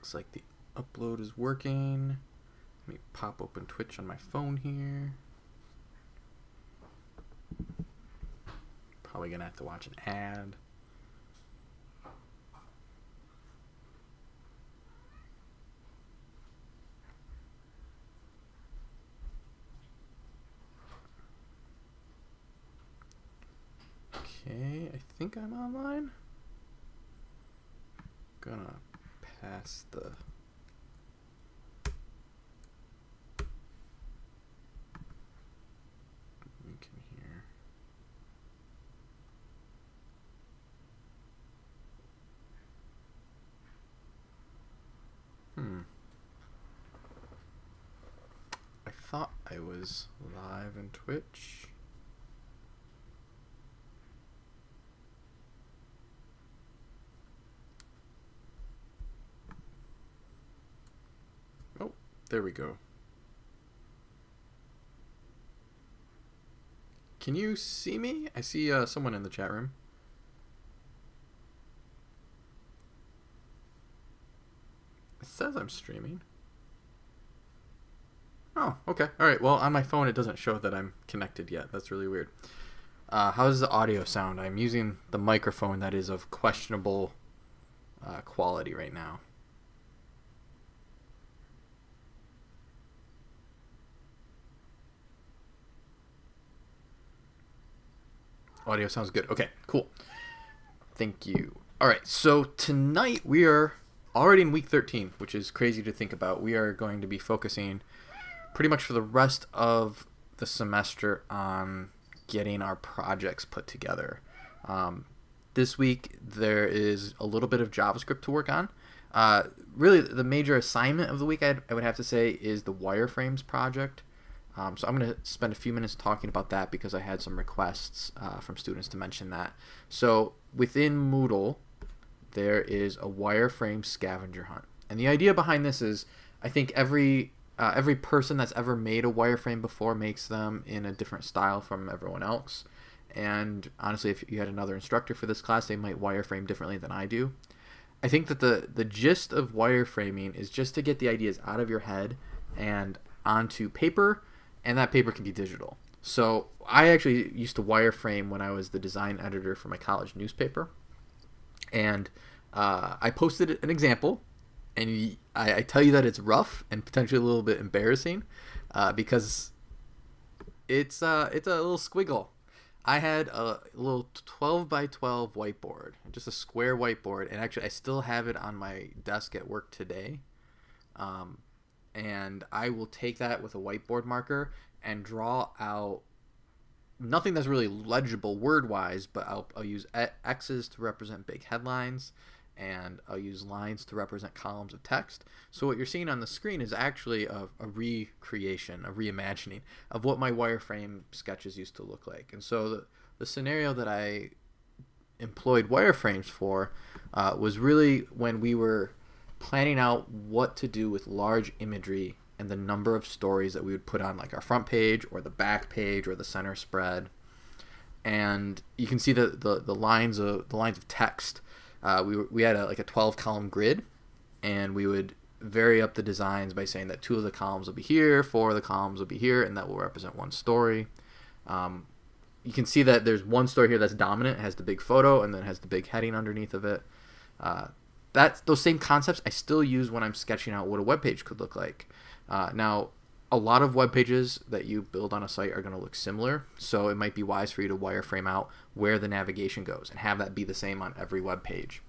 Looks like the upload is working. Let me pop open Twitch on my phone here. Probably gonna have to watch an ad. Okay, I think I'm online. Gonna pass the here. Hmm. I thought I was live in Twitch. Oh, there we go. Can you see me? I see uh, someone in the chat room. It says I'm streaming. Oh, okay. All right. Well, on my phone, it doesn't show that I'm connected yet. That's really weird. Uh, how does the audio sound? I'm using the microphone that is of questionable uh, quality right now. Audio sounds good. Okay, cool. Thank you. All right, so tonight we are already in week 13, which is crazy to think about. We are going to be focusing pretty much for the rest of the semester on getting our projects put together. Um, this week there is a little bit of JavaScript to work on. Uh, really, the major assignment of the week I'd, I would have to say is the wireframes project. Um, so I'm going to spend a few minutes talking about that because I had some requests uh, from students to mention that. So within Moodle, there is a wireframe scavenger hunt, and the idea behind this is I think every uh, every person that's ever made a wireframe before makes them in a different style from everyone else. And honestly, if you had another instructor for this class, they might wireframe differently than I do. I think that the the gist of wireframing is just to get the ideas out of your head and onto paper and that paper can be digital. So I actually used to wireframe when I was the design editor for my college newspaper, and uh, I posted an example, and I, I, tell you that it's rough and potentially a little bit embarrassing, uh, because it's uh, it's a little squiggle. I had a little 12 by 12 whiteboard, just a square whiteboard, and actually I still have it on my desk at work today. Um, and I will take that with a whiteboard marker and draw out nothing that's really legible word wise, but I'll, I'll use X's to represent big headlines and I'll use lines to represent columns of text. So what you're seeing on the screen is actually a, a recreation, a reimagining of what my wireframe sketches used to look like. And so the, the scenario that I employed wireframes for uh, was really when we were planning out what to do with large imagery and the number of stories that we would put on like our front page or the back page or the center spread. And you can see the, the, the lines of the lines of text. Uh, we, we had a, like a 12 column grid and we would vary up the designs by saying that two of the columns will be here four of the columns will be here and that will represent one story. Um, you can see that there's one story here that's dominant has the big photo and then has the big heading underneath of it. Uh, that those same concepts I still use when I'm sketching out what a web page could look like. Uh, now, a lot of web pages that you build on a site are going to look similar, so it might be wise for you to wireframe out where the navigation goes and have that be the same on every web page.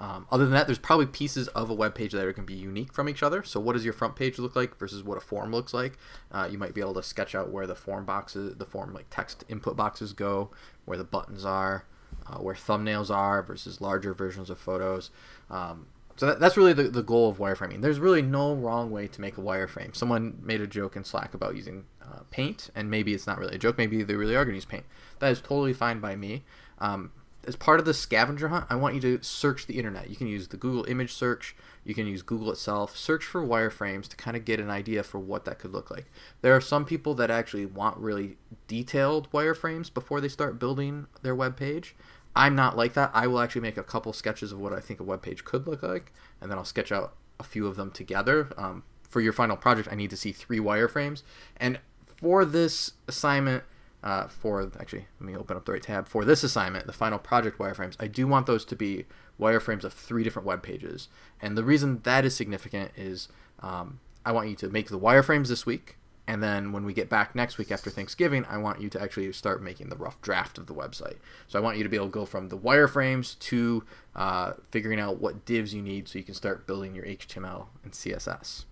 Um, other than that, there's probably pieces of a web page that are going to be unique from each other. So, what does your front page look like versus what a form looks like? Uh, you might be able to sketch out where the form boxes, the form like text input boxes go, where the buttons are, uh, where thumbnails are versus larger versions of photos. Um, so that, that's really the, the goal of wireframing. There's really no wrong way to make a wireframe. Someone made a joke in Slack about using uh, paint, and maybe it's not really a joke. Maybe they really are going to use paint. That is totally fine by me. Um, as part of the scavenger hunt, I want you to search the internet. You can use the Google image search, you can use Google itself, search for wireframes to kind of get an idea for what that could look like. There are some people that actually want really detailed wireframes before they start building their web page. I'm not like that. I will actually make a couple sketches of what I think a web page could look like, and then I'll sketch out a few of them together. Um, for your final project, I need to see three wireframes. And for this assignment, uh, for actually, let me open up the right tab. For this assignment, the final project wireframes, I do want those to be wireframes of three different web pages. And the reason that is significant is um, I want you to make the wireframes this week. And then when we get back next week after Thanksgiving, I want you to actually start making the rough draft of the website. So I want you to be able to go from the wireframes to uh, figuring out what divs you need so you can start building your HTML and CSS.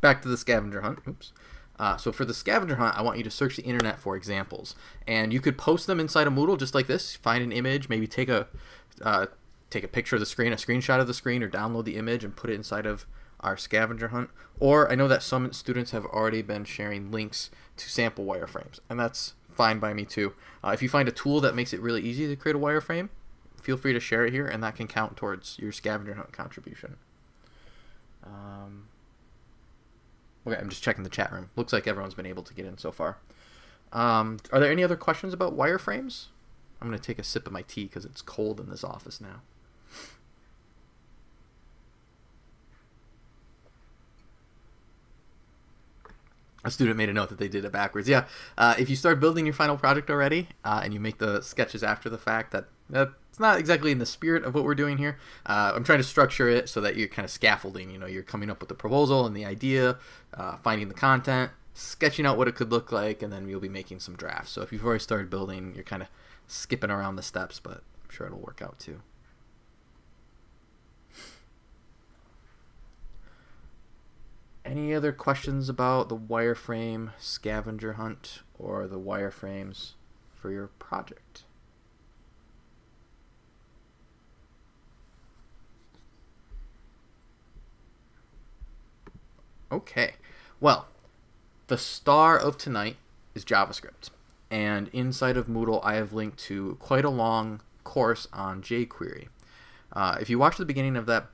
Back to the scavenger hunt. Oops. Uh, so for the scavenger hunt, I want you to search the internet for examples, and you could post them inside of Moodle just like this. Find an image, maybe take a uh, take a picture of the screen, a screenshot of the screen, or download the image and put it inside of our scavenger hunt. Or I know that some students have already been sharing links to sample wireframes, and that's fine by me too. Uh, if you find a tool that makes it really easy to create a wireframe, feel free to share it here, and that can count towards your scavenger hunt contribution. Um, okay, I'm just checking the chat room. Looks like everyone's been able to get in so far. Um, are there any other questions about wireframes? I'm going to take a sip of my tea because it's cold in this office now. a student made a note that they did it backwards. Yeah, uh, if you start building your final project already uh, and you make the sketches after the fact, that that's not exactly in the spirit of what we're doing here. Uh, I'm trying to structure it so that you're kind of scaffolding. You know, you're coming up with the proposal and the idea, uh, finding the content, sketching out what it could look like, and then you'll be making some drafts. So if you've already started building, you're kind of skipping around the steps, but I'm sure it'll work out too. Any other questions about the wireframe scavenger hunt or the wireframes for your project? Okay, well, the star of tonight is JavaScript. And inside of Moodle, I have linked to quite a long course on jQuery. Uh, if you watch the beginning of that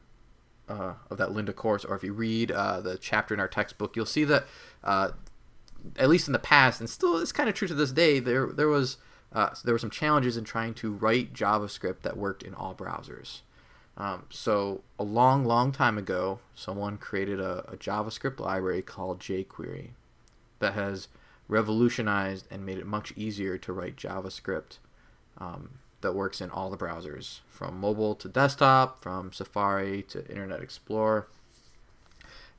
uh, of that Lynda course, or if you read uh, the chapter in our textbook, you'll see that uh, at least in the past, and still it's kind of true to this day, there there was uh, there were some challenges in trying to write JavaScript that worked in all browsers. Um, so a long, long time ago, someone created a, a JavaScript library called jQuery that has revolutionized and made it much easier to write JavaScript um, that works in all the browsers, from mobile to desktop, from Safari to Internet Explorer.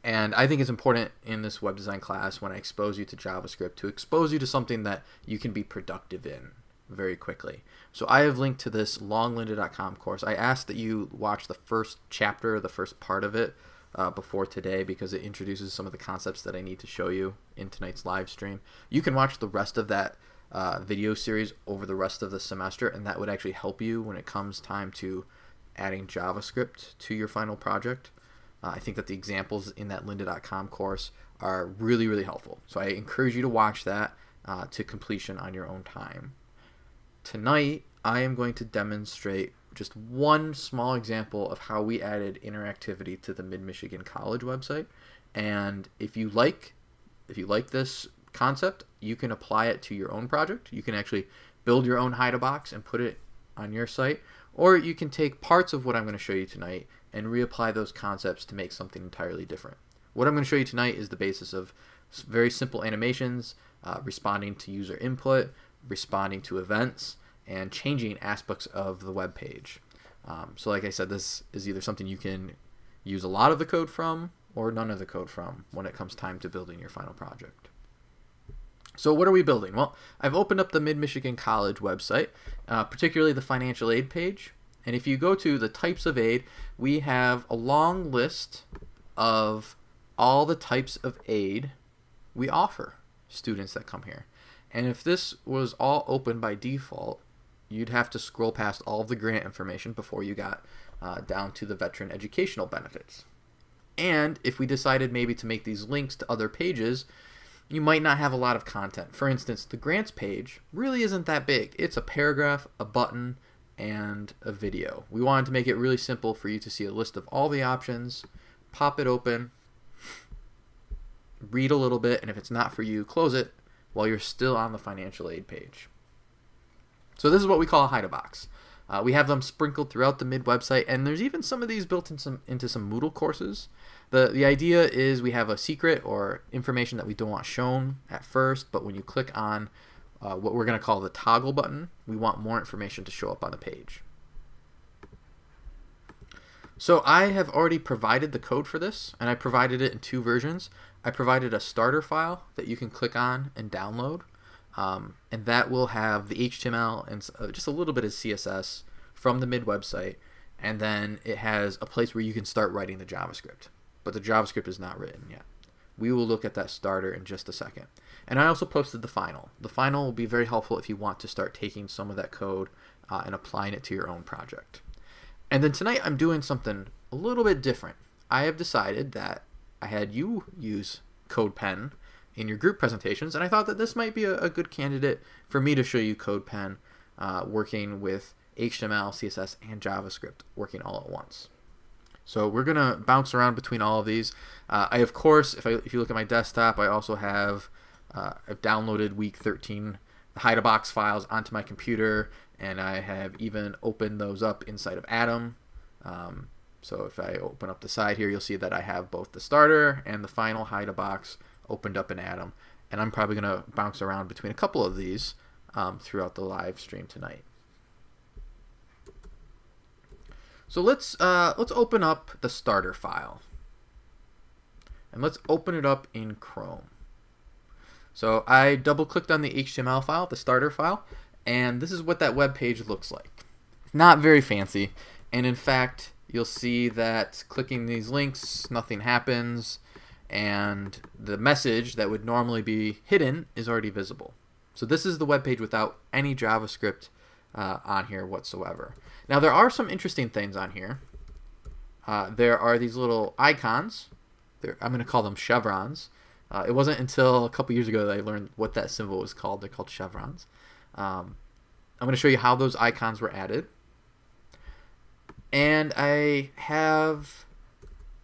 And I think it's important in this web design class when I expose you to JavaScript to expose you to something that you can be productive in very quickly. So I have linked to this longlynda.com course. I asked that you watch the first chapter, the first part of it, uh, before today because it introduces some of the concepts that I need to show you in tonight's live stream. You can watch the rest of that uh, video series over the rest of the semester, and that would actually help you when it comes time to adding JavaScript to your final project. Uh, I think that the examples in that lynda.com course are really, really helpful. So I encourage you to watch that uh, to completion on your own time. Tonight, I am going to demonstrate just one small example of how we added interactivity to the Mid-Michigan College website. And if you like if you like this concept, you can apply it to your own project. You can actually build your own Hide-a-Box and put it on your site. Or you can take parts of what I'm going to show you tonight and reapply those concepts to make something entirely different. What I'm going to show you tonight is the basis of very simple animations, uh, responding to user input, responding to events, and changing aspects of the web page. Um, so like I said, this is either something you can use a lot of the code from or none of the code from when it comes time to building your final project. So what are we building? Well, I've opened up the Mid-Michigan College website, uh, particularly the financial aid page. And if you go to the types of aid, we have a long list of all the types of aid we offer students that come here. And if this was all open by default, you'd have to scroll past all of the grant information before you got uh, down to the veteran educational benefits. And if we decided maybe to make these links to other pages, you might not have a lot of content. For instance, the grants page really isn't that big. It's a paragraph, a button, and a video. We wanted to make it really simple for you to see a list of all the options, pop it open, read a little bit, and if it's not for you, close it while you're still on the financial aid page. So this is what we call a hide a box. Uh, we have them sprinkled throughout the mid website, and there's even some of these built in some, into some Moodle courses. The, the idea is we have a secret or information that we don't want shown at first, but when you click on uh, what we're going to call the toggle button, we want more information to show up on the page. So I have already provided the code for this, and I provided it in two versions. I provided a starter file that you can click on and download, um, and that will have the HTML and uh, just a little bit of CSS from the mid website, and then it has a place where you can start writing the JavaScript. But the JavaScript is not written yet. We will look at that starter in just a second. And I also posted the final. The final will be very helpful if you want to start taking some of that code uh, and applying it to your own project. And then tonight I'm doing something a little bit different. I have decided that I had you use CodePen in your group presentations, and I thought that this might be a, a good candidate for me to show you CodePen uh, working with HTML, CSS, and JavaScript working all at once. So we're gonna bounce around between all of these. Uh, I of course, if I if you look at my desktop, I also have uh, I've downloaded week 13 Hide-a-Box files onto my computer, and I have even opened those up inside of Atom. Um, so if I open up the side here, you'll see that I have both the starter and the final Hide-a-Box opened up in Atom. And I'm probably going to bounce around between a couple of these um, throughout the live stream tonight. So let's uh, let's open up the starter file, and let's open it up in Chrome. So I double clicked on the HTML file, the starter file, and this is what that web page looks like. Not very fancy, and in fact, you'll see that clicking these links, nothing happens, and the message that would normally be hidden is already visible. So this is the web page without any JavaScript uh, on here whatsoever. Now there are some interesting things on here. Uh, there are these little icons. I'm going to call them chevrons. Uh, it wasn't until a couple years ago that I learned what that symbol was called. They're called chevrons. Um, I'm going to show you how those icons were added. And I have,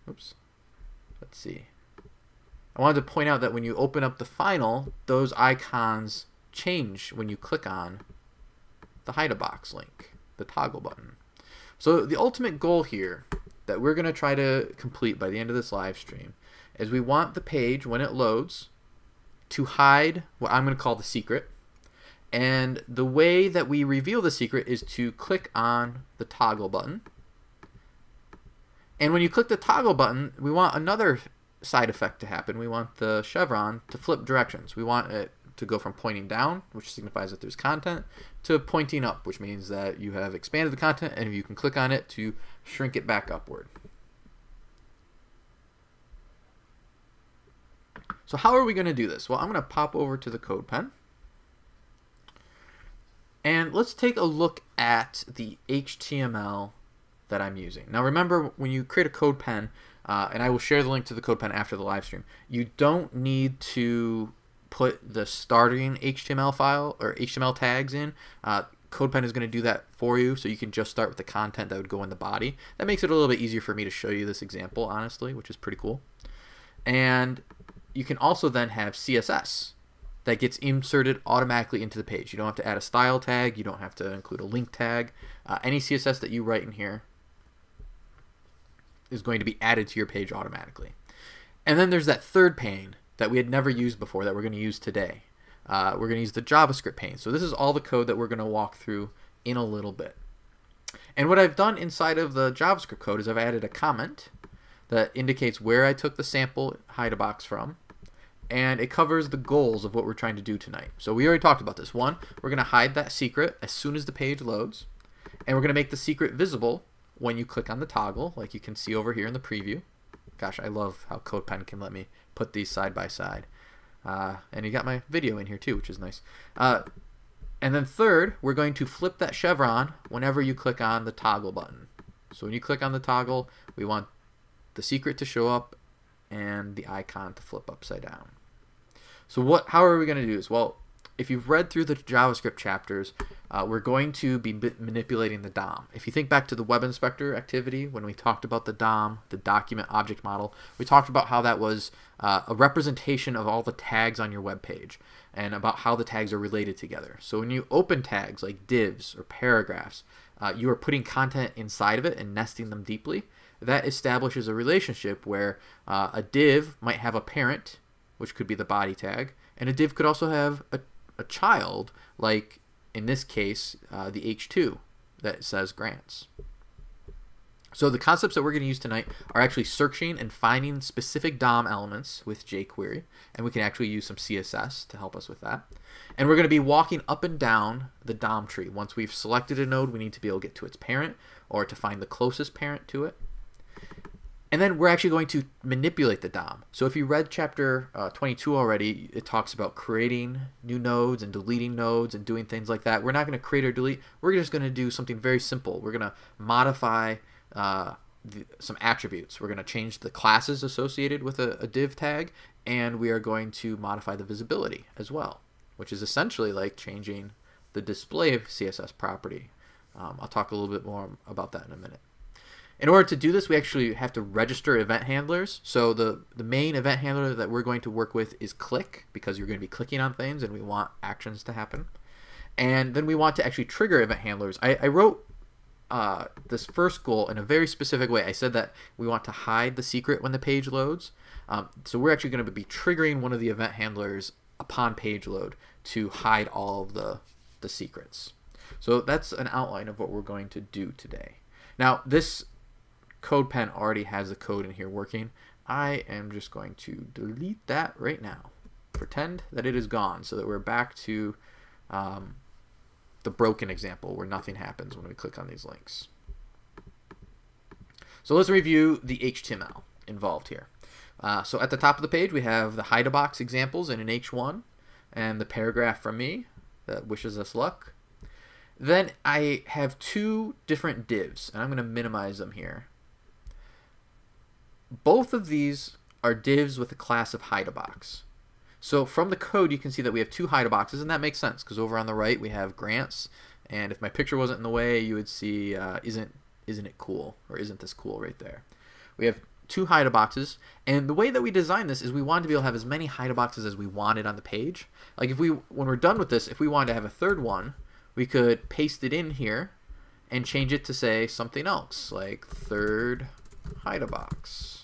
oops, let's see. I wanted to point out that when you open up the final, those icons change when you click on the hide a box link, the toggle button. So the ultimate goal here that we're going to try to complete by the end of this live stream is we want the page when it loads to hide what I'm going to call the secret and the way that we reveal the secret is to click on the toggle button. And when you click the toggle button, we want another side effect to happen. We want the chevron to flip directions. We want it to go from pointing down, which signifies that there's content, to pointing up, which means that you have expanded the content and you can click on it to shrink it back upward. So how are we going to do this? Well, I'm going to pop over to the CodePen. And let's take a look at the HTML that I'm using. Now remember, when you create a CodePen, uh, and I will share the link to the CodePen after the live stream, you don't need to put the starting HTML file or HTML tags in. Uh, CodePen is going to do that for you, so you can just start with the content that would go in the body. That makes it a little bit easier for me to show you this example, honestly, which is pretty cool. And you can also then have CSS that gets inserted automatically into the page. You don't have to add a style tag. You don't have to include a link tag. Uh, any CSS that you write in here is going to be added to your page automatically. And then there's that third pane that we had never used before that we're going to use today. Uh, we're going to use the JavaScript pane. So this is all the code that we're going to walk through in a little bit. And what I've done inside of the JavaScript code is I've added a comment that indicates where I took the sample hide a box from and it covers the goals of what we're trying to do tonight. So we already talked about this. One, we're going to hide that secret as soon as the page loads, and we're going to make the secret visible when you click on the toggle, like you can see over here in the preview. Gosh, I love how CodePen can let me put these side by side. Uh, and you got my video in here too, which is nice. Uh, and then third, we're going to flip that chevron whenever you click on the toggle button. So when you click on the toggle, we want the secret to show up and the icon to flip upside down. So what? How are we going to do this? Well, if you've read through the JavaScript chapters, uh, we're going to be manipulating the DOM. If you think back to the web inspector activity, when we talked about the DOM, the document object model, we talked about how that was uh, a representation of all the tags on your web page and about how the tags are related together. So when you open tags like divs or paragraphs, uh, you are putting content inside of it and nesting them deeply. That establishes a relationship where uh, a div might have a parent, which could be the body tag, and a div could also have a, a child, like in this case, uh, the H2 that says grants. So the concepts that we're going to use tonight are actually searching and finding specific DOM elements with jQuery, and we can actually use some CSS to help us with that. And we're going to be walking up and down the DOM tree. Once we've selected a node, we need to be able to get to its parent or to find the closest parent to it. And then we're actually going to manipulate the DOM. So if you read chapter uh, 22 already, it talks about creating new nodes and deleting nodes and doing things like that. We're not going to create or delete. We're just going to do something very simple. We're going to modify uh, the, some attributes. We're going to change the classes associated with a, a div tag, and we are going to modify the visibility as well, which is essentially like changing the display CSS property. Um, I'll talk a little bit more about that in a minute. In order to do this, we actually have to register event handlers. So the, the main event handler that we're going to work with is click, because you're going to be clicking on things and we want actions to happen. And then we want to actually trigger event handlers. I, I wrote uh, this first goal in a very specific way. I said that we want to hide the secret when the page loads. Um, so we're actually going to be triggering one of the event handlers upon page load to hide all of the, the secrets. So that's an outline of what we're going to do today. Now this CodePen already has the code in here working. I am just going to delete that right now. Pretend that it is gone so that we're back to um, the broken example where nothing happens when we click on these links. So let's review the HTML involved here. Uh, so at the top of the page we have the Hide-a-Box examples in an H1 and the paragraph from me that wishes us luck. Then I have two different divs and I'm going to minimize them here. Both of these are divs with a class of hide a box. So from the code, you can see that we have two hide a boxes, and that makes sense because over on the right we have grants, and if my picture wasn't in the way, you would see uh, isn't isn't it cool or isn't this cool right there. We have two hide boxes, and the way that we designed this is we wanted to be able to have as many hide boxes as we wanted on the page. Like if we when we're done with this, if we wanted to have a third one, we could paste it in here and change it to say something else like third hide a box.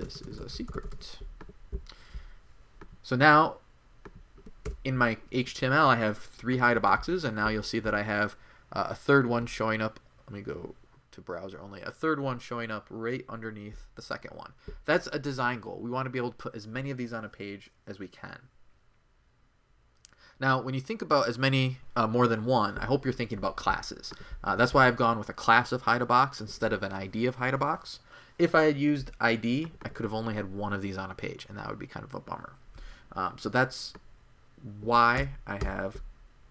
This is a secret. So now in my HTML, I have three hide boxes, and now you'll see that I have uh, a third one showing up. Let me go to browser only. A third one showing up right underneath the second one. That's a design goal. We want to be able to put as many of these on a page as we can. Now, when you think about as many, uh, more than one, I hope you're thinking about classes. Uh, that's why I've gone with a class of hide a box instead of an ID of hide a box. If I had used ID, I could have only had one of these on a page, and that would be kind of a bummer. Um, so that's why I have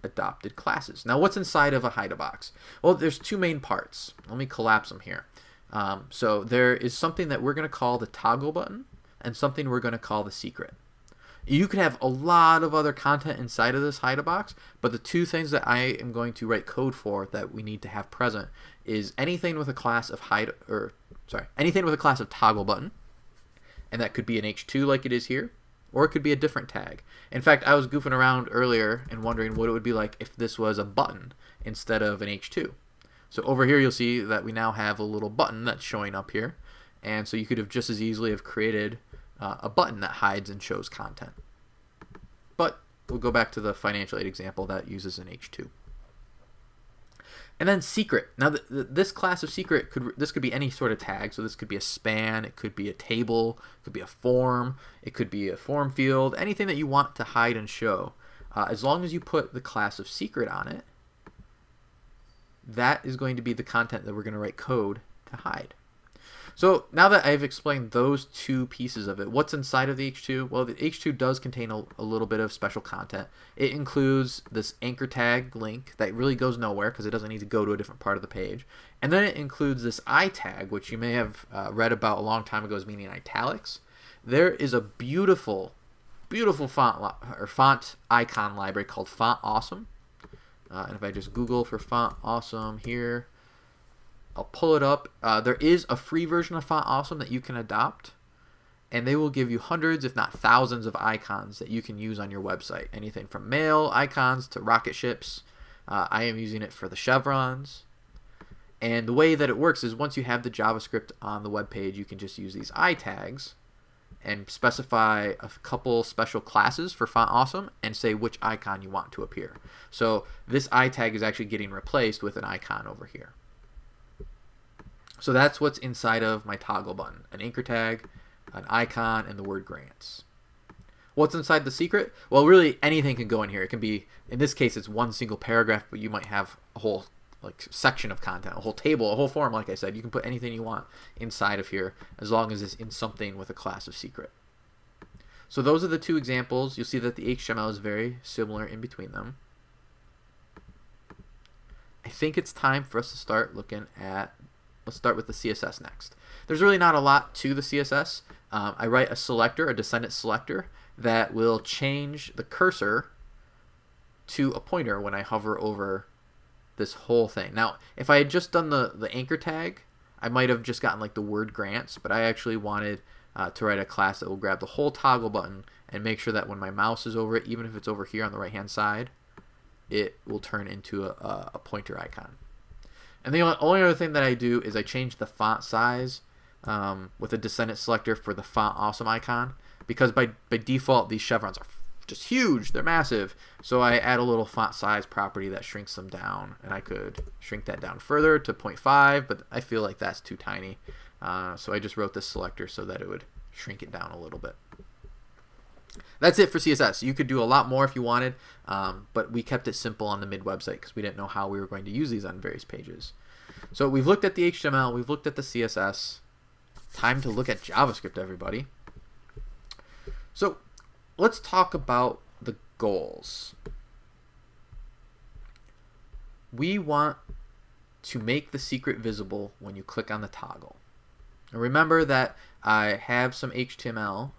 adopted classes. Now what's inside of a hide box? Well, there's two main parts. Let me collapse them here. Um, so there is something that we're going to call the toggle button and something we're going to call the secret. You could have a lot of other content inside of this hide box, but the two things that I am going to write code for that we need to have present is anything with a class of hide or sorry, anything with a class of toggle button, and that could be an H2 like it is here, or it could be a different tag. In fact, I was goofing around earlier and wondering what it would be like if this was a button instead of an H2. So over here you'll see that we now have a little button that's showing up here. And so you could have just as easily have created uh, a button that hides and shows content. But we'll go back to the financial aid example that uses an H2. And then secret. Now, this class of secret could this could be any sort of tag. So this could be a span, it could be a table, it could be a form, it could be a form field, anything that you want to hide and show. Uh, as long as you put the class of secret on it, that is going to be the content that we're going to write code to hide. So now that I've explained those two pieces of it, what's inside of the H2? Well, the H2 does contain a, a little bit of special content. It includes this anchor tag link that really goes nowhere because it doesn't need to go to a different part of the page. And then it includes this I tag, which you may have uh, read about a long time ago as meaning italics. There is a beautiful beautiful font or font icon library called Font Awesome. Uh, and if I just Google for Font Awesome here, I'll pull it up. Uh, there is a free version of Font Awesome that you can adopt, and they will give you hundreds, if not thousands, of icons that you can use on your website. Anything from mail icons to rocket ships. Uh, I am using it for the chevrons. And the way that it works is once you have the JavaScript on the web page, you can just use these i tags and specify a couple special classes for Font Awesome and say which icon you want to appear. So this i tag is actually getting replaced with an icon over here. So that's what's inside of my toggle button, an anchor tag, an icon, and the word grants. What's inside the secret? Well, really anything can go in here. It can be, in this case, it's one single paragraph, but you might have a whole like section of content, a whole table, a whole form, like I said. You can put anything you want inside of here as long as it's in something with a class of secret. So those are the two examples. You'll see that the HTML is very similar in between them. I think it's time for us to start looking at, let's start with the CSS next. There's really not a lot to the CSS. Um, I write a selector, a descendant selector, that will change the cursor to a pointer when I hover over this whole thing. Now, if I had just done the, the anchor tag, I might have just gotten like the word grants, but I actually wanted uh, to write a class that will grab the whole toggle button and make sure that when my mouse is over it, even if it's over here on the right hand side, it will turn into a, a pointer icon. And the only other thing that I do is I change the font size um, with a descendant selector for the font awesome icon because by, by default these chevrons are just huge. They're massive. So I add a little font size property that shrinks them down. And I could shrink that down further to 0.5, but I feel like that's too tiny. Uh, so I just wrote this selector so that it would shrink it down a little bit. That's it for CSS. You could do a lot more if you wanted, um, but we kept it simple on the mid website because we didn't know how we were going to use these on various pages. So we've looked at the HTML, we've looked at the CSS. Time to look at JavaScript, everybody. So let's talk about the goals. We want to make the secret visible when you click on the toggle. Remember that I have some HTML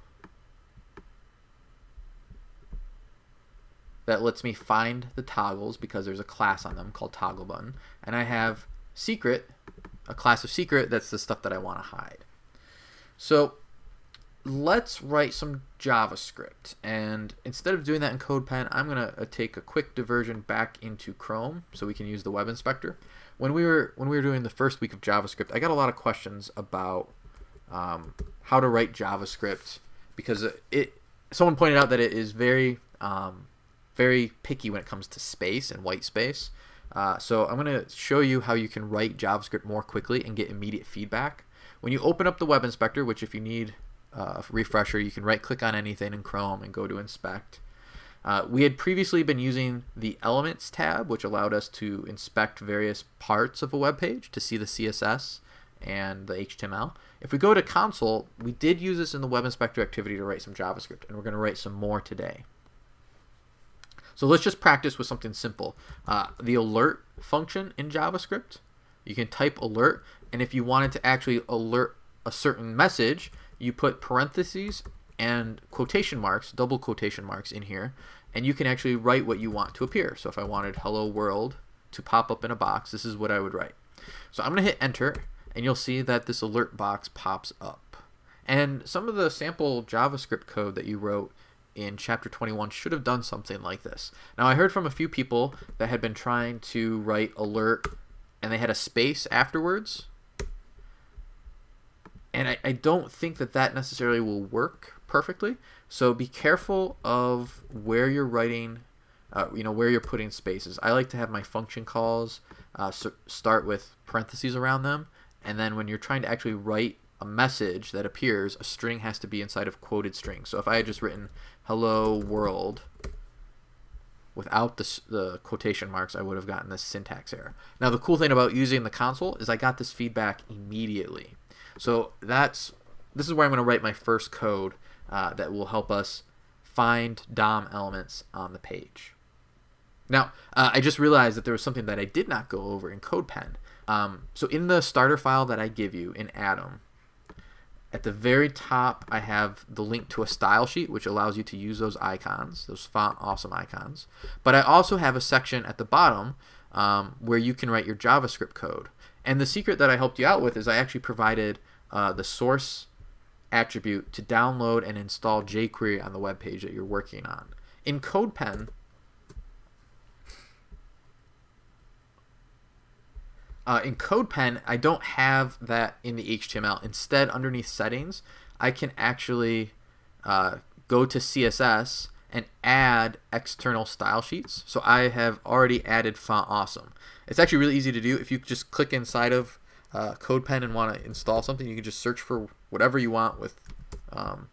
that lets me find the toggles because there's a class on them called toggle button. And I have secret, a class of secret, that's the stuff that I want to hide. So let's write some JavaScript. And instead of doing that in CodePen, I'm going to uh, take a quick diversion back into Chrome so we can use the web inspector. When we were when we were doing the first week of JavaScript, I got a lot of questions about um, how to write JavaScript because it someone pointed out that it is very um, very picky when it comes to space and white space. Uh, so I'm going to show you how you can write JavaScript more quickly and get immediate feedback. When you open up the web inspector, which if you need uh, refresher, you can right click on anything in Chrome and go to inspect. Uh, we had previously been using the Elements tab, which allowed us to inspect various parts of a web page to see the CSS and the HTML. If we go to console, we did use this in the web inspector activity to write some JavaScript, and we're going to write some more today. So let's just practice with something simple. Uh, the alert function in JavaScript, you can type alert, and if you wanted to actually alert a certain message, you put parentheses and quotation marks, double quotation marks in here, and you can actually write what you want to appear. So if I wanted hello world to pop up in a box, this is what I would write. So I'm going to hit enter, and you'll see that this alert box pops up. And some of the sample JavaScript code that you wrote in chapter 21 should have done something like this. Now I heard from a few people that had been trying to write alert and they had a space afterwards and I, I don't think that that necessarily will work perfectly. So be careful of where you're writing, uh, you know, where you're putting spaces. I like to have my function calls uh, start with parentheses around them, and then when you're trying to actually write a message that appears, a string has to be inside of quoted strings. So if I had just written hello world without the, the quotation marks, I would have gotten this syntax error. Now the cool thing about using the console is I got this feedback immediately. So that's this is where I'm going to write my first code uh, that will help us find DOM elements on the page. Now, uh, I just realized that there was something that I did not go over in CodePen. Um, so in the starter file that I give you in Atom, At the very top, I have the link to a style sheet, which allows you to use those icons, those font awesome icons. But I also have a section at the bottom um, where you can write your JavaScript code. And the secret that I helped you out with is I actually provided uh, the source attribute to download and install jQuery on the web page that you're working on. In CodePen, uh, in CodePen, I don't have that in the HTML. Instead, underneath settings, I can actually uh, go to CSS and add external style sheets. So I have already added Font Awesome. It's actually really easy to do. If you just click inside of uh, CodePen and want to install something, you can just search for whatever you want with. Um,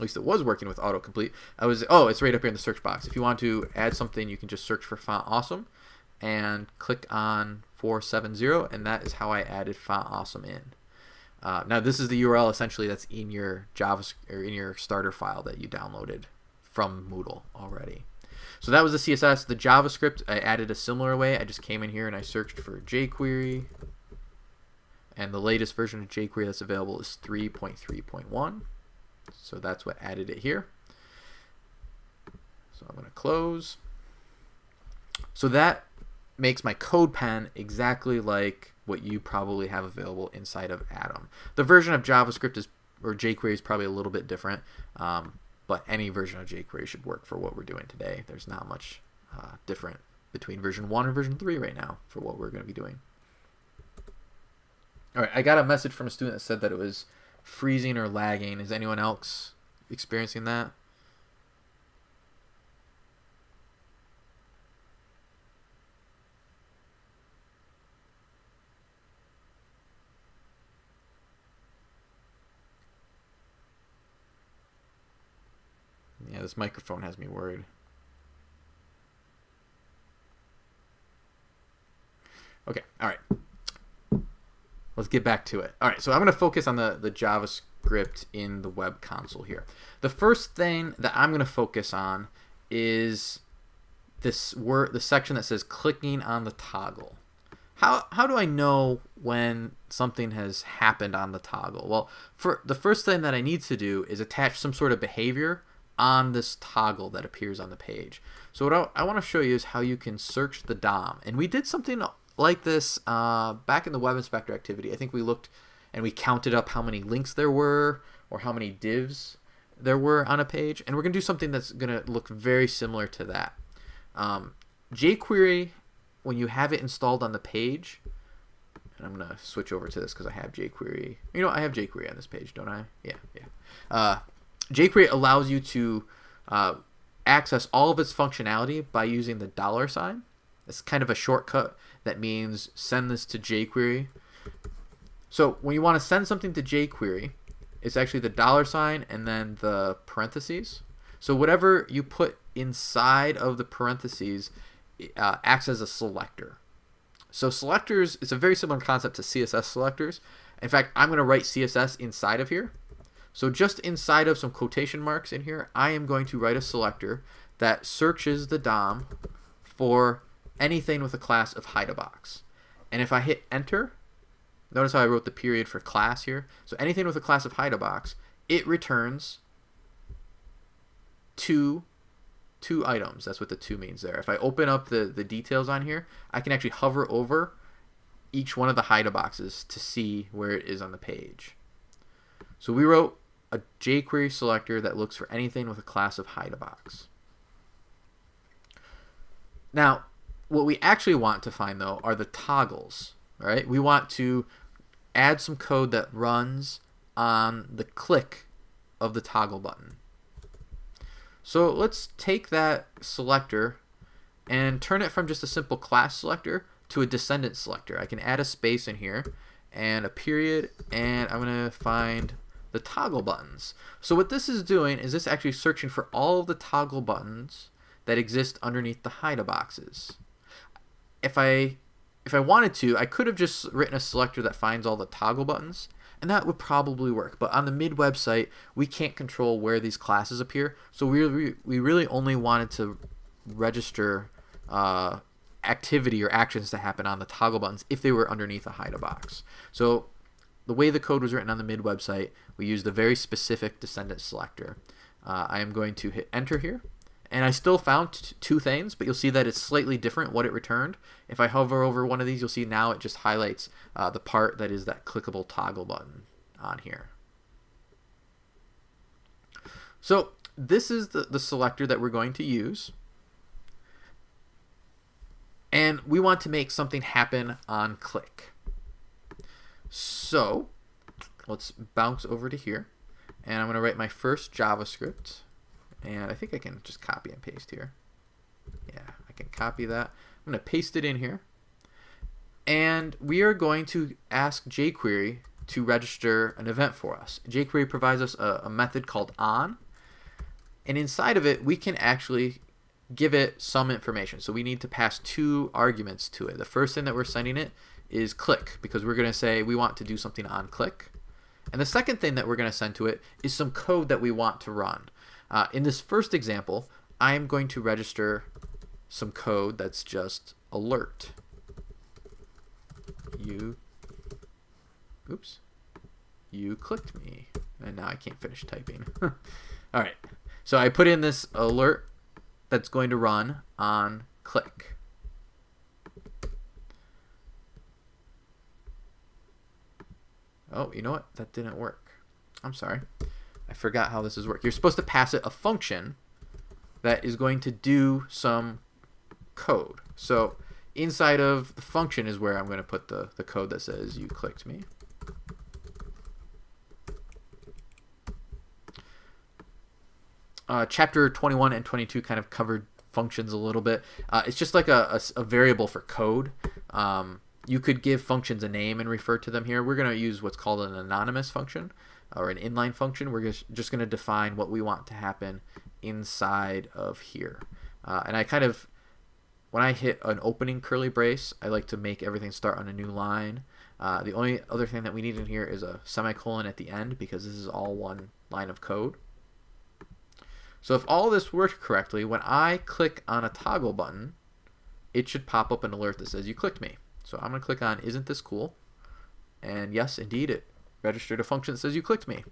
at least it was working with autocomplete. I was oh, it's right up here in the search box. If you want to add something, you can just search for Font Awesome and click on 470, and that is how I added Font Awesome in. Uh, now this is the URL essentially that's in your JavaScript or in your starter file that you downloaded from Moodle already. So that was the CSS. The JavaScript I added a similar way. I just came in here and I searched for jQuery, and the latest version of jQuery that's available is 3.3.1. So that's what added it here. So I'm going to close. So that makes my CodePen exactly like what you probably have available inside of Atom. The version of JavaScript is or jQuery is probably a little bit different, um, but any version of jQuery should work for what we're doing today. There's not much uh, different between version 1 and version 3 right now for what we're going to be doing. All right, I got a message from a student that said that it was freezing or lagging. Is anyone else experiencing that? Yeah, this microphone has me worried. Okay, all right. Let's get back to it. All right, so I'm going to focus on the, the JavaScript in the web console here. The first thing that I'm going to focus on is this word, the section that says clicking on the toggle. How, how do I know when something has happened on the toggle? Well, for the first thing that I need to do is attach some sort of behavior on this toggle that appears on the page. So what I, I want to show you is how you can search the DOM. And we did something like this uh, back in the Web Inspector activity. I think we looked and we counted up how many links there were or how many divs there were on a page. And we're going to do something that's going to look very similar to that. Um, jQuery, when you have it installed on the page, and I'm going to switch over to this because I have jQuery. You know, I have jQuery on this page, don't I? Yeah, yeah. Uh, jQuery allows you to uh, access all of its functionality by using the dollar sign. It's kind of a shortcut that means send this to jQuery. So when you want to send something to jQuery, it's actually the dollar sign and then the parentheses. So whatever you put inside of the parentheses uh, acts as a selector. So selectors is a very similar concept to CSS selectors. In fact, I'm going to write CSS inside of here. So just inside of some quotation marks in here, I am going to write a selector that searches the DOM for anything with a class of hide a box. And if I hit enter, notice how I wrote the period for class here. So anything with a class of hide a box, it returns two two items. That's what the two means there. If I open up the, the details on here, I can actually hover over each one of the hide boxes to see where it is on the page. So we wrote a jQuery selector that looks for anything with a class of hide a box. Now, what we actually want to find though are the toggles, right? We want to add some code that runs on the click of the toggle button. So let's take that selector and turn it from just a simple class selector to a descendant selector. I can add a space in here and a period and I'm going to find the toggle buttons. So what this is doing is this actually searching for all of the toggle buttons that exist underneath the hide boxes. If I if I wanted to, I could have just written a selector that finds all the toggle buttons, and that would probably work. But on the mid website, we can't control where these classes appear, so we we really only wanted to register uh, activity or actions to happen on the toggle buttons if they were underneath a hide a box. So the way the code was written on the mid website, we used a very specific descendant selector. Uh, I am going to hit enter here. And I still found two things, but you'll see that it's slightly different what it returned. If I hover over one of these, you'll see now it just highlights uh, the part that is that clickable toggle button on here. So this is the, the selector that we're going to use. And we want to make something happen on click. So let's bounce over to here. And I'm going to write my first JavaScript. And I think I can just copy and paste here. Yeah, I can copy that. I'm going to paste it in here. And we are going to ask jQuery to register an event for us. jQuery provides us a, a method called on. And inside of it, we can actually give it some information. So we need to pass two arguments to it. The first thing that we're sending it is click because we're going to say we want to do something on click. And the second thing that we're going to send to it is some code that we want to run. Uh, in this first example, I am going to register some code that's just alert. You, oops, you clicked me. And now I can't finish typing. All right, so I put in this alert that's going to run on click. Oh, you know what? That didn't work. I'm sorry. I forgot how this is work. You're supposed to pass it a function that is going to do some code. So inside of the function is where I'm going to put the, the code that says you clicked me. uh, chapter 21 and 22 kind of covered functions a little bit. Uh, it's just like a, a, a variable for code. Um, you could give functions a name and refer to them here. We're going to use what's called an anonymous function or an inline function. We're just, going to define what we want to happen inside of here. Uh, and I kind of, when I hit an opening curly brace, I like to make everything start on a new line. Uh, the only other thing that we need in here is a semicolon at the end because this is all one line of code. So if all this worked correctly, when I click on a toggle button, it should pop up an alert that says you clicked me. So I'm going to click on isn't this cool? And yes, indeed, it registered a function that says you clicked me.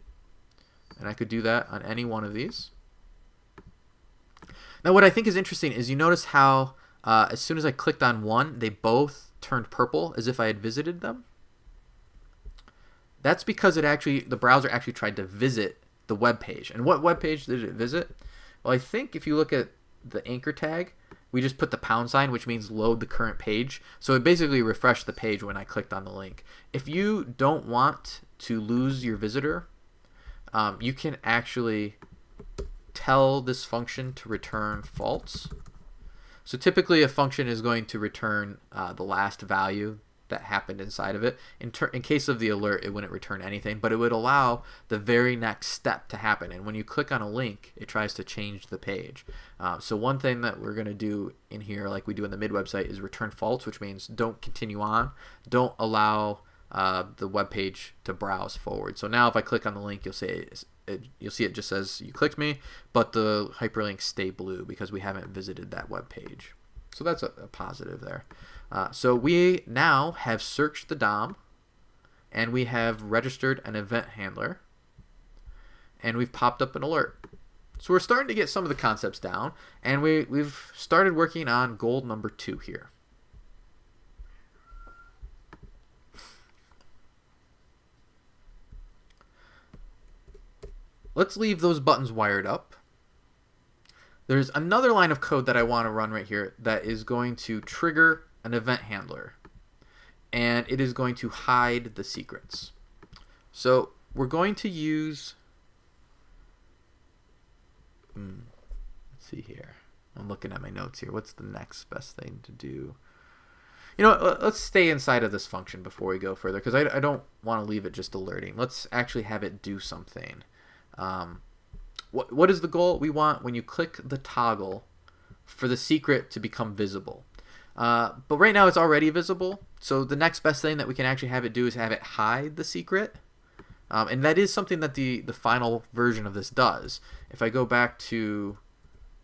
And I could do that on any one of these. Now what I think is interesting is you notice how uh, as soon as I clicked on one, they both turned purple as if I had visited them. That's because it actually the browser actually tried to visit the web page. And what web page did it visit? Well, I think if you look at the anchor tag, we just put the pound sign, which means load the current page. So it basically refreshed the page when I clicked on the link. If you don't want to lose your visitor, um, you can actually tell this function to return false. So typically a function is going to return uh, the last value that happened inside of it. In, in case of the alert, it wouldn't return anything, but it would allow the very next step to happen. And when you click on a link, it tries to change the page. Uh, so one thing that we're going to do in here, like we do in the mid website, is return false, which means don't continue on. Don't allow uh, the web page to browse forward. So now if I click on the link, you'll see it, you'll see it just says you clicked me, but the hyperlinks stay blue because we haven't visited that web page. So that's a, a positive there. Uh, so we now have searched the DOM and we have registered an event handler and we've popped up an alert. So we're starting to get some of the concepts down and we, we've started working on goal number two here. Let's leave those buttons wired up. There's another line of code that I want to run right here that is going to trigger an event handler and it is going to hide the secrets. So we're going to use, hmm, let's see here. I'm looking at my notes here. What's the next best thing to do? You know, let's stay inside of this function before we go further because I, I don't want to leave it just alerting. Let's actually have it do something. Um, what, what is the goal? We want when you click the toggle for the secret to become visible. Uh, but right now it's already visible. So the next best thing that we can actually have it do is have it hide the secret. Um, and that is something that the, the final version of this does. If I go back to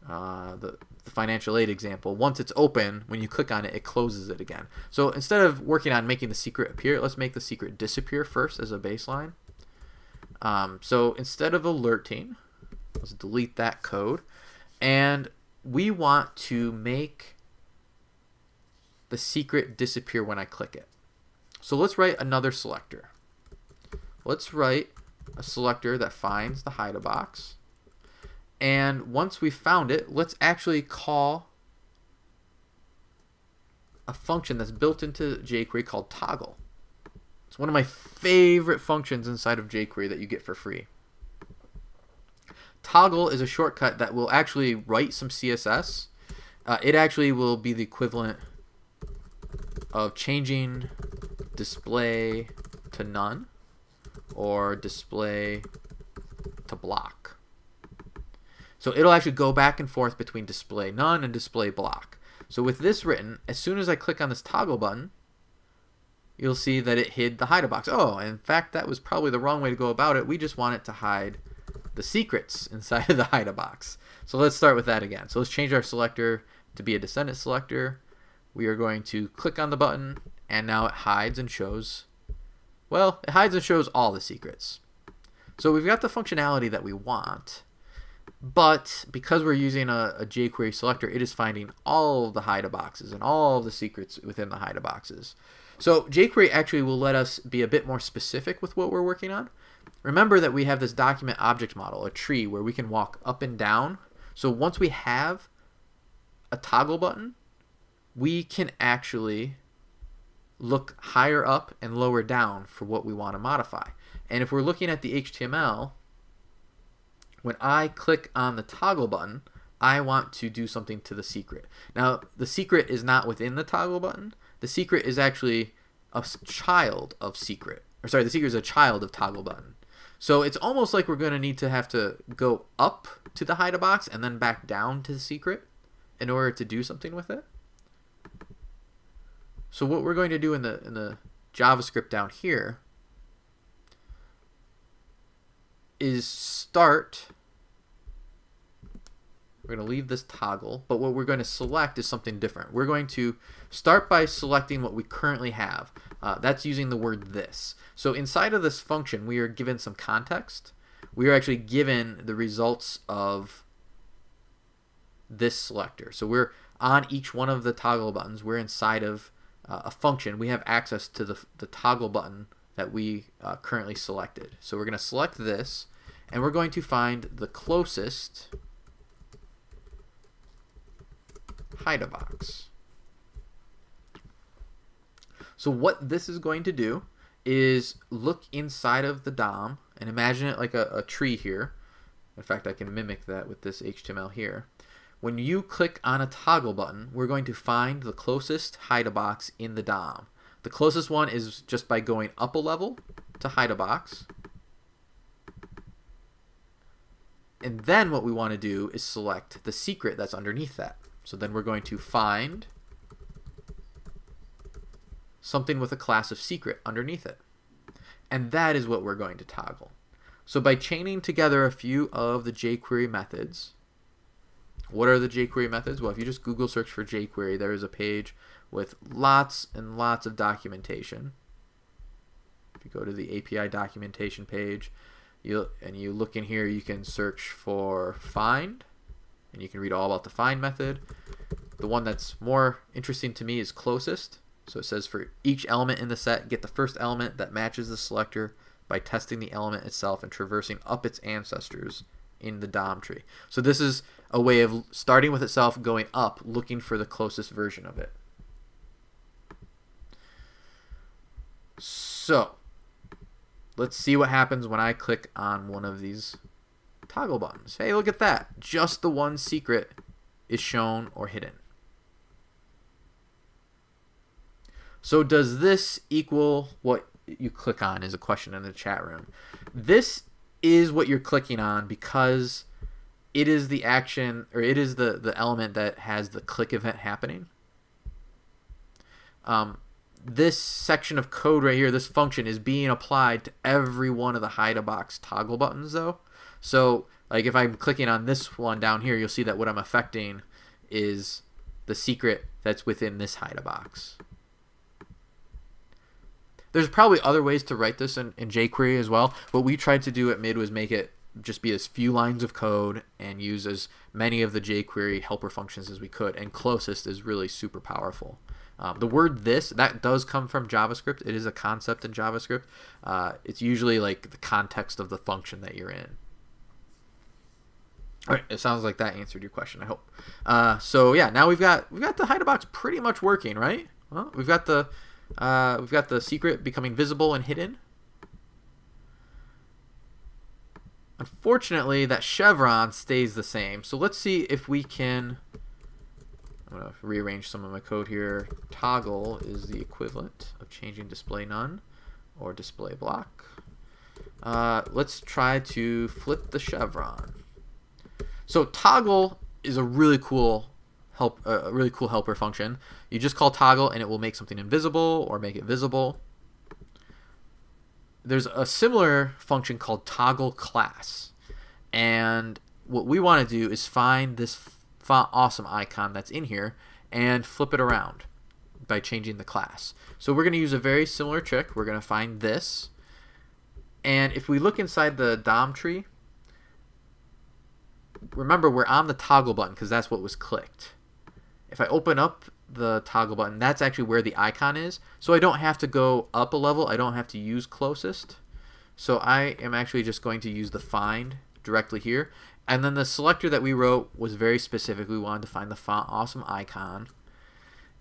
uh, the the financial aid example, once it's open, when you click on it, it closes it again. So instead of working on making the secret appear, let's make the secret disappear first as a baseline. Um, so instead of alerting, let's delete that code. And we want to make the secret disappear when I click it. So let's write another selector. Let's write a selector that finds the Hide-a-Box. And once we found it, let's actually call a function that's built into jQuery called toggle. It's one of my favorite functions inside of jQuery that you get for free. Toggle is a shortcut that will actually write some CSS. Uh, it actually will be the equivalent of changing display to none or display to block. So it'll actually go back and forth between display none and display block. So with this written, as soon as I click on this toggle button, you'll see that it hid the Hide-a-Box. Oh, in fact, that was probably the wrong way to go about it. We just want it to hide the secrets inside of the Hide-a-Box. So let's start with that again. So let's change our selector to be a descendant selector. We are going to click on the button and now it hides and shows, well, it hides and shows all the secrets. So we've got the functionality that we want, but because we're using a, a jQuery selector, it is finding all of the hide boxes and all of the secrets within the hide boxes. So jQuery actually will let us be a bit more specific with what we're working on. Remember that we have this document object model, a tree, where we can walk up and down. So once we have a toggle button, we can actually look higher up and lower down for what we want to modify. And if we're looking at the HTML, when I click on the toggle button, I want to do something to the secret. Now, the secret is not within the toggle button. The secret is actually a child of secret. Or sorry, the secret is a child of toggle button. So it's almost like we're going to need to have to go up to the Hide-a-Box and then back down to the secret in order to do something with it. So what we're going to do in the in the JavaScript down here is start we're going to leave this toggle, but what we're going to select is something different. We're going to start by selecting what we currently have. Uh, that's using the word this. So inside of this function, we are given some context. We are actually given the results of this selector. So we're on each one of the toggle buttons. We're inside of uh, a function. We have access to the, the toggle button that we uh, currently selected. So we're going to select this, and we're going to find the closest Hide-a-Box. So what this is going to do is look inside of the DOM and imagine it like a, a tree here. In fact, I can mimic that with this HTML here. When you click on a toggle button, we're going to find the closest Hide-a-Box in the DOM. The closest one is just by going up a level to Hide-a-Box. And then what we want to do is select the secret that's underneath that. So then we're going to find something with a class of secret underneath it. And that is what we're going to toggle. So by chaining together a few of the jQuery methods, what are the jQuery methods? Well, if you just Google search for jQuery, there is a page with lots and lots of documentation. If you go to the API documentation page, you and you look in here, you can search for find and you can read all about the find method. The one that's more interesting to me is closest. So it says for each element in the set, get the first element that matches the selector by testing the element itself and traversing up its ancestors in the DOM tree. So this is a way of starting with itself, going up, looking for the closest version of it. So let's see what happens when I click on one of these toggle buttons. Hey, look at that. Just the one secret is shown or hidden. So does this equal what you click on is a question in the chat room. This is what you're clicking on because it is the action or it is the, the element that has the click event happening. Um, this section of code right here, this function is being applied to every one of the Hide-a-Box toggle buttons though. So like if I'm clicking on this one down here, you'll see that what I'm affecting is the secret that's within this Hide-a-Box. There's probably other ways to write this in, in jQuery as well. What we tried to do at Mid was make it just be as few lines of code and use as many of the jQuery helper functions as we could. And closest is really super powerful. Um, the word this, that does come from JavaScript. It is a concept in JavaScript. Uh, it's usually like the context of the function that you're in. All right, it sounds like that answered your question. I hope. Uh, so yeah, now we've got we've got the hide box pretty much working, right? Well, we've got the uh, we've got the secret becoming visible and hidden. Unfortunately, that chevron stays the same. So let's see if we can. I'm gonna rearrange some of my code here. Toggle is the equivalent of changing display none or display block. Uh, let's try to flip the chevron. So toggle is a really cool help a really cool helper function. You just call toggle and it will make something invisible or make it visible. There's a similar function called toggle class. And what we want to do is find this awesome icon that's in here and flip it around by changing the class. So we're going to use a very similar trick. We're going to find this. And if we look inside the DOM tree, remember we're on the toggle button because that's what was clicked. If I open up the toggle button, that's actually where the icon is. So I don't have to go up a level. I don't have to use closest. So I am actually just going to use the find directly here. And then the selector that we wrote was very specific. We wanted to find the font awesome icon.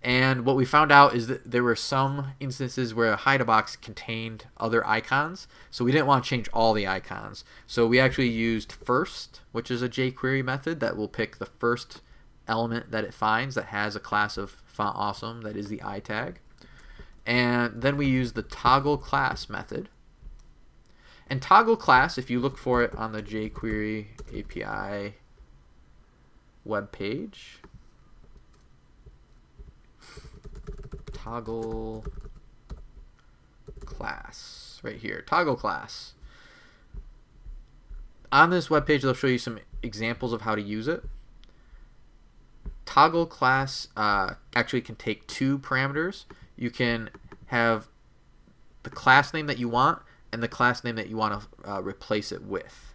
And what we found out is that there were some instances where a hide box contained other icons. So we didn't want to change all the icons. So we actually used first, which is a jQuery method that will pick the first element that it finds that has a class of font awesome that is the i tag. And then we use the toggle class method. And toggle class, if you look for it on the jQuery API web page, toggle class right here toggle class. On this web page they'll show you some examples of how to use it. Toggle class uh, actually can take two parameters. You can have the class name that you want and the class name that you want to uh, replace it with.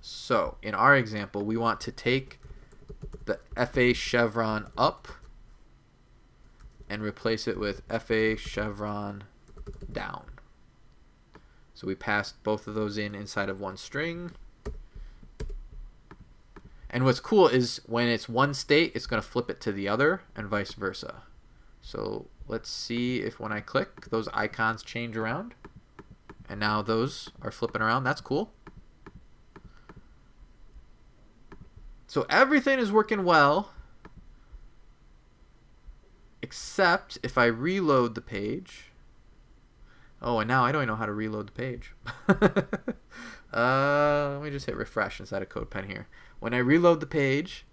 So in our example we want to take the FA chevron up and replace it with FA chevron down. So we passed both of those in inside of one string. And what's cool is when it's one state, it's going to flip it to the other and vice versa. So let's see if when I click, those icons change around. And now those are flipping around. That's cool. So everything is working well, except if I reload the page. Oh, and now I don't even know how to reload the page. uh, let me just hit refresh inside of CodePen here. When I reload the page,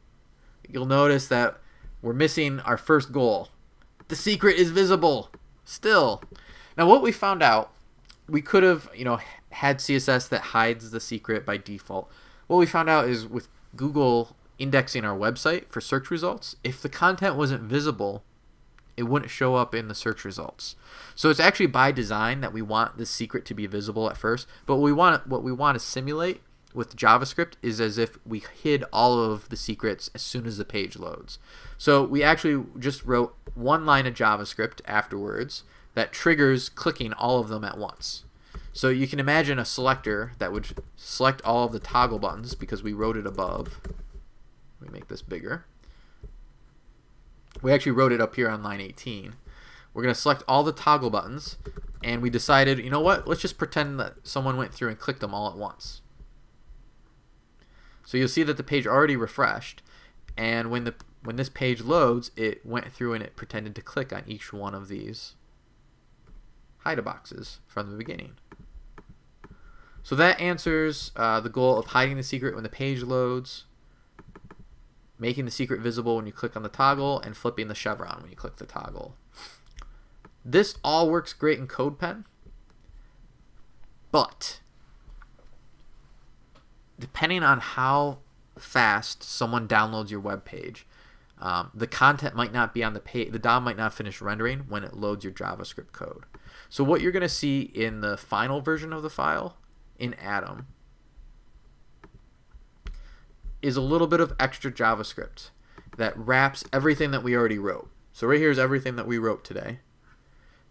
you'll notice that we're missing our first goal. The secret is visible still. Now what we found out, we could have, you know, had CSS that hides the secret by default. What we found out is with Google indexing our website for search results, if the content wasn't visible, it wouldn't show up in the search results. So it's actually by design that we want the secret to be visible at first, but what we want what we want to simulate with JavaScript is as if we hid all of the secrets as soon as the page loads. So we actually just wrote one line of JavaScript afterwards that triggers clicking all of them at once. So you can imagine a selector that would select all of the toggle buttons because we wrote it above. Let me make this bigger. We actually wrote it up here on line 18. We're going to select all the toggle buttons and we decided, you know what, let's just pretend that someone went through and clicked them all at once. So you'll see that the page already refreshed and when the when this page loads, it went through and it pretended to click on each one of these hide boxes from the beginning. So that answers uh, the goal of hiding the secret when the page loads, making the secret visible when you click on the toggle, and flipping the chevron when you click the toggle. This all works great in CodePen, but depending on how fast someone downloads your web page, um, the content might not be on the page, the DOM might not finish rendering when it loads your JavaScript code. So what you're going to see in the final version of the file in Atom is a little bit of extra JavaScript that wraps everything that we already wrote. So right here is everything that we wrote today,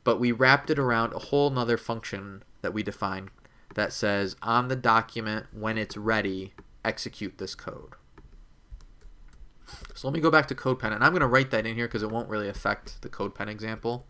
but we wrapped it around a whole nother function that we defined that says on the document when it's ready, execute this code. So let me go back to CodePen, and I'm going to write that in here because it won't really affect the CodePen example.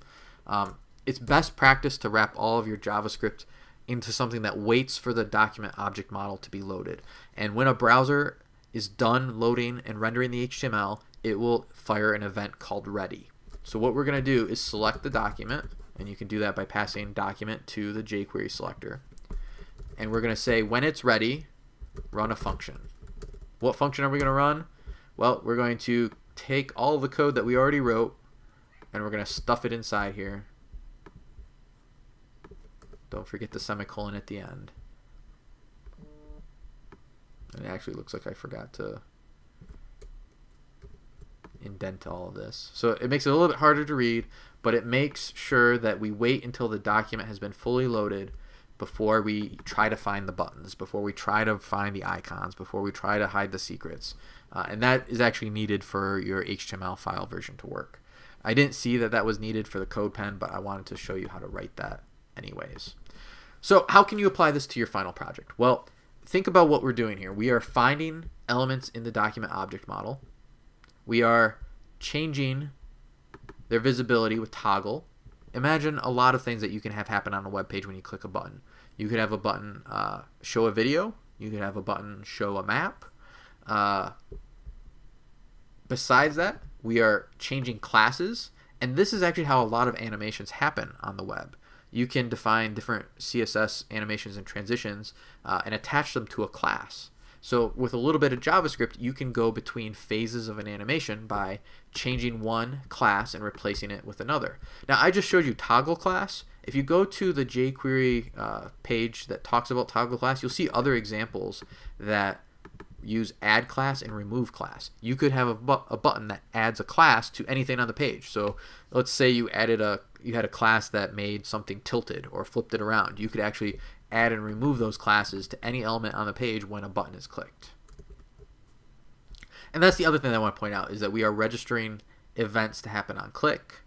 Um, it's best practice to wrap all of your JavaScript into something that waits for the document object model to be loaded. And when a browser is done loading and rendering the HTML, it will fire an event called ready. So what we're going to do is select the document, and you can do that by passing document to the jQuery selector. And we're going to say when it's ready, run a function. What function are we going to run? Well, we're going to take all the code that we already wrote and we're going to stuff it inside here. Don't forget the semicolon at the end. It actually looks like I forgot to indent all of this. So it makes it a little bit harder to read, but it makes sure that we wait until the document has been fully loaded before we try to find the buttons, before we try to find the icons, before we try to hide the secrets. Uh, and that is actually needed for your HTML file version to work. I didn't see that that was needed for the CodePen, but I wanted to show you how to write that anyways. So how can you apply this to your final project? Well, think about what we're doing here. We are finding elements in the document object model. We are changing their visibility with toggle imagine a lot of things that you can have happen on a web page when you click a button. You could have a button uh, show a video. You could have a button show a map. Uh, besides that, we are changing classes, and this is actually how a lot of animations happen on the web. You can define different CSS animations and transitions uh, and attach them to a class. So with a little bit of JavaScript, you can go between phases of an animation by changing one class and replacing it with another. Now I just showed you toggle class. If you go to the jQuery uh, page that talks about toggle class, you'll see other examples that use add class and remove class. You could have a, bu a button that adds a class to anything on the page. So let's say you added a you had a class that made something tilted or flipped it around. You could actually add and remove those classes to any element on the page when a button is clicked. And that's the other thing that I want to point out is that we are registering events to happen on click.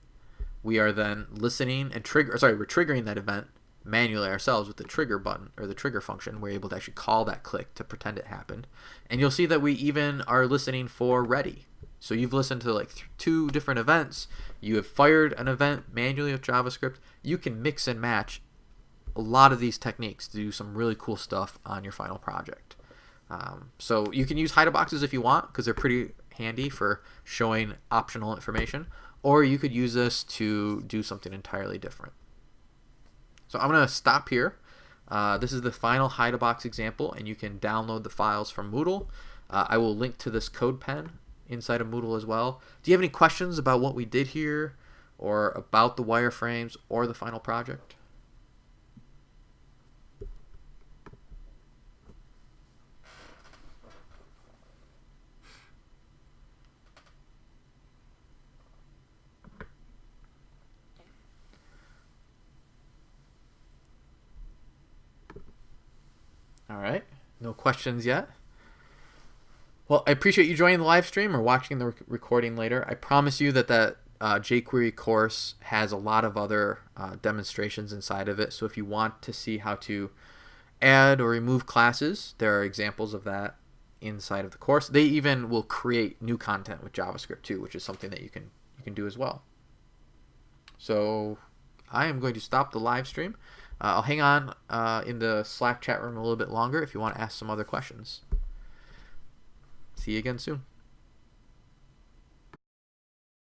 We are then listening and trigger sorry, we're triggering that event manually ourselves with the trigger button or the trigger function. We're able to actually call that click to pretend it happened. And you'll see that we even are listening for ready. So you've listened to like two different events. You have fired an event manually with JavaScript. You can mix and match a lot of these techniques to do some really cool stuff on your final project. Um, so you can use hide boxes if you want because they're pretty handy for showing optional information, or you could use this to do something entirely different. So I'm going to stop here. Uh, this is the final Hide-a-Box example, and you can download the files from Moodle. Uh, I will link to this CodePen inside of Moodle as well. Do you have any questions about what we did here, or about the wireframes, or the final project? All right. No questions yet. Well, I appreciate you joining the live stream or watching the recording later. I promise you that that uh, jQuery course has a lot of other uh, demonstrations inside of it. So if you want to see how to add or remove classes, there are examples of that inside of the course. They even will create new content with JavaScript too, which is something that you can you can do as well. So I am going to stop the live stream. Uh, I'll hang on uh, in the Slack chat room a little bit longer if you want to ask some other questions. See you again soon.